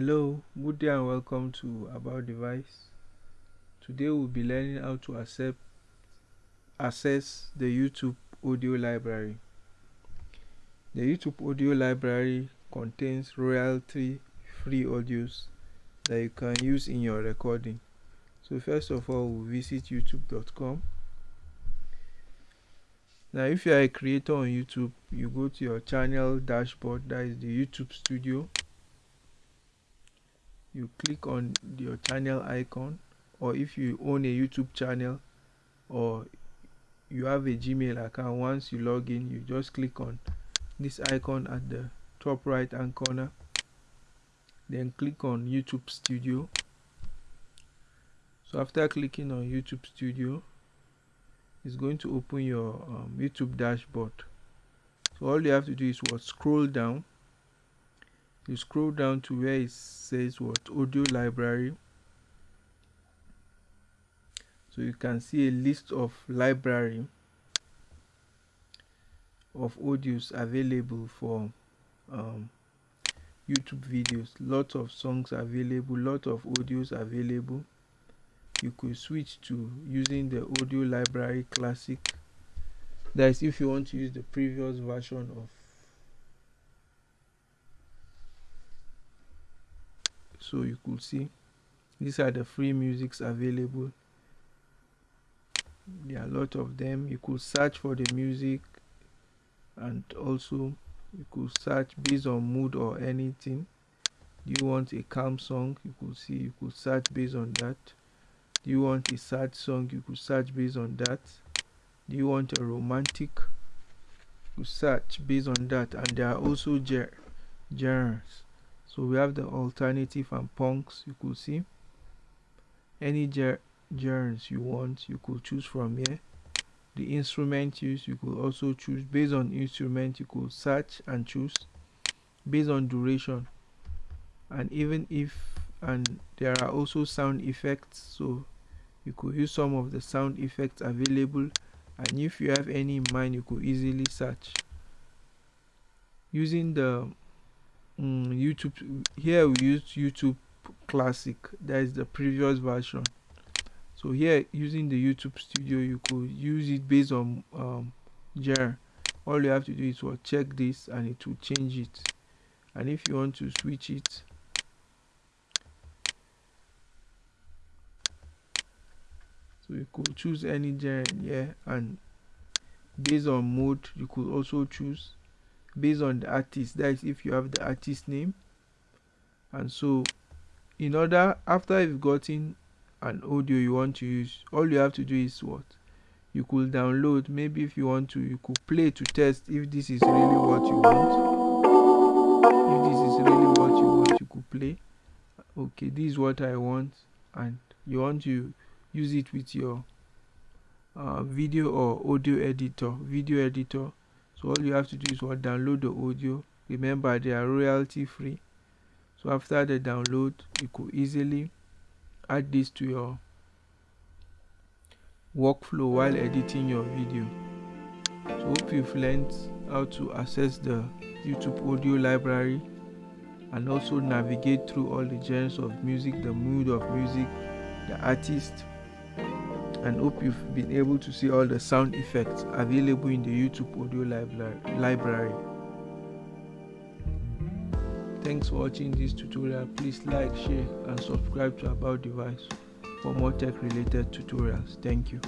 Hello, good day and welcome to About Device. Today we'll be learning how to accept, access the YouTube audio library. The YouTube audio library contains royalty free audios that you can use in your recording. So first of all, we'll visit youtube.com. Now if you are a creator on YouTube, you go to your channel dashboard, that is the YouTube studio you click on your channel icon or if you own a youtube channel or you have a gmail account once you log in you just click on this icon at the top right hand corner. Then click on youtube studio. So after clicking on youtube studio it's going to open your um, youtube dashboard. So all you have to do is what? Scroll down you scroll down to where it says what? Audio library. So you can see a list of library of audios available for um, YouTube videos. Lots of songs available lot of audios available. You could switch to using the audio library classic. That is if you want to use the previous version of so you could see these are the free musics available. There are a lot of them. You could search for the music and also you could search based on mood or anything. Do you want a calm song? You could see you could search based on that. Do you want a sad song? You could search based on that. Do you want a romantic? You search based on that. And there are also genres so we have the alternative and punks you could see. Any genres you want you could choose from here. The instrument you could also choose. Based on instrument you could search and choose. Based on duration. And even if and there are also sound effects. So you could use some of the sound effects available. And if you have any in mind you could easily search. Using the mm, YouTube here we use YouTube classic that is the previous version. So here using the YouTube studio you could use it based on um, jar all you have to do is what check this and it will change it. And if you want to switch it so you could choose any genre here and based on mode you could also choose based on the artist. That is if you have the artist name. And so in order after you've gotten an audio you want to use all you have to do is what? You could download. Maybe if you want to you could play to test if this is really what you want. If this is really what you want you could play. Okay this is what i want. And you want to use it with your uh, video or audio editor video editor so all you have to do is what? Download the audio. Remember they are royalty free. So after the download you could easily add this to your workflow while editing your video. So hope you've learned how to access the youtube audio library and also navigate through all the genres of music the mood of music the artist and hope you've been able to see all the sound effects available in the YouTube audio library. Thanks for watching this tutorial. Please like, share and subscribe to About Device for more tech related tutorials. Thank you.